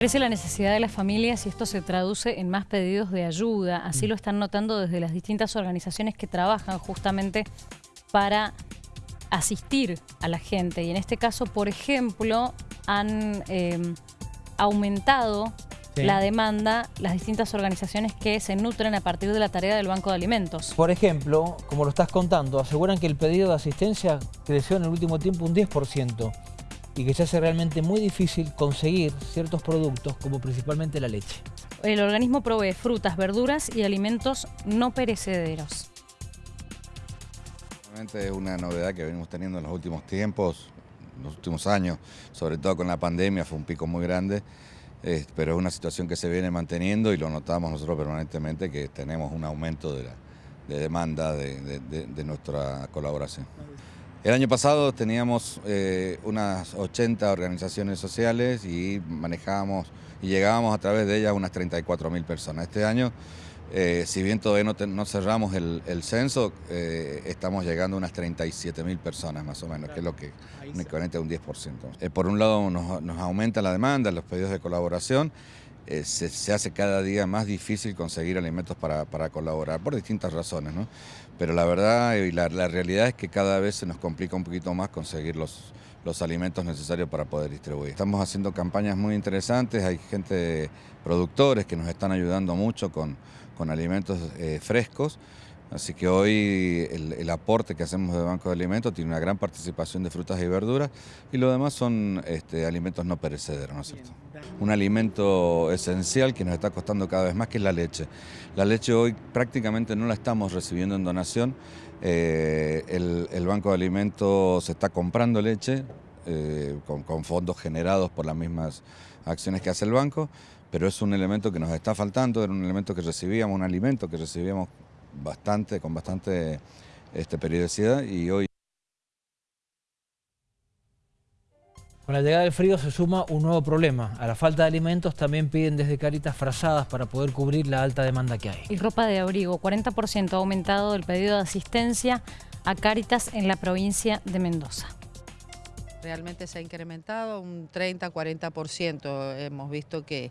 Crece la necesidad de las familias y esto se traduce en más pedidos de ayuda. Así lo están notando desde las distintas organizaciones que trabajan justamente para asistir a la gente. Y en este caso, por ejemplo, han em, aumentado la demanda las distintas organizaciones que se nutren a partir de la tarea del Banco de Alimentos. Por ejemplo, como lo estás contando, aseguran que el pedido de asistencia creció en el último tiempo un 10% y que se hace realmente muy difícil conseguir ciertos productos como principalmente la leche. El organismo provee frutas, verduras y alimentos no perecederos. Realmente es una novedad que venimos teniendo en los últimos tiempos, en los últimos años, sobre todo con la pandemia, fue un pico muy grande, eh, pero es una situación que se viene manteniendo y lo notamos nosotros permanentemente que tenemos un aumento de, demanda de nuestra colaboración. El año pasado teníamos eh, unas 80 organizaciones sociales y manejábamos y llegábamos a través de ellas unas 34 mil personas. Este año, eh, si bien todavía no, cerramos el, censo, eh, estamos llegando a unas 37 mil personas más o menos, que es lo que me conecta un 10%. por un lado nos, aumenta la demanda, los pedidos de colaboración, se, hace cada día más difícil conseguir alimentos para, colaborar, por distintas razones, ¿no? Pero la verdad y la, realidad es que cada vez se nos complica un poquito más conseguir los, los alimentos necesarios para poder distribuir. Estamos haciendo campañas muy interesantes, hay gente, productores que nos están ayudando mucho con, con alimentos eh, frescos, así que hoy el, aporte que hacemos de Banco de Alimentos tiene una gran participación de frutas y verduras y lo demás son este, alimentos no perecederos, ¿no es cierto? Un alimento esencial que nos está costando cada vez más, que es la leche. La leche hoy prácticamente no la estamos recibiendo en donación. Eh, el, Banco de Alimentos se está comprando leche eh, con, fondos generados por las mismas acciones que hace el banco, pero es un elemento que nos está faltando, era un elemento que recibíamos, un alimento que recibíamos bastante, con bastante este, periodicidad y hoy Con la llegada del frío se suma un nuevo problema. A la falta de alimentos también piden desde Caritas frazadas para poder cubrir la alta demanda que hay. Y ropa de abrigo, 40% ha aumentado el pedido de asistencia a Caritas en la provincia de Mendoza. Realmente se ha incrementado un 30-40%. Hemos visto que,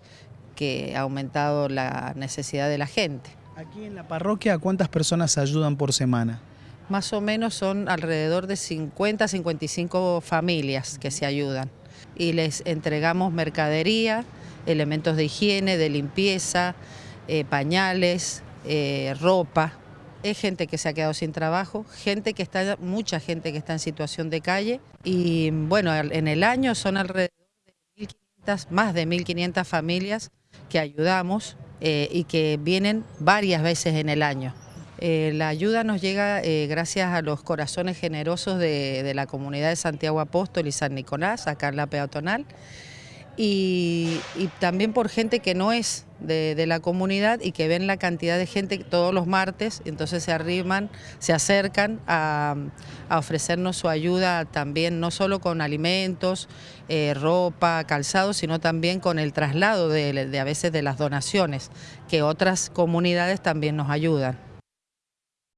que ha aumentado la necesidad de la gente. Aquí en la parroquia, ¿cuántas personas ayudan por semana? Más o menos son alrededor de 50, 55 familias que se ayudan y les entregamos mercadería, elementos de higiene, de limpieza, eh, pañales, eh, ropa. Es gente que se ha quedado sin trabajo, gente que está, mucha gente que está en situación de calle y bueno, en el año son alrededor de más de 1.500 familias que ayudamos eh, y que vienen varias veces en el año. Eh, la ayuda nos llega eh, gracias a los corazones generosos de, la comunidad de Santiago Apóstol y San Nicolás, acá en la peatonal, y, también por gente que no es de, la comunidad y que ven la cantidad de gente todos los martes, entonces se arriman, se acercan a, ofrecernos su ayuda también, no solo con alimentos, eh, ropa, calzado, sino también con el traslado de a veces de las donaciones, que otras comunidades también nos ayudan.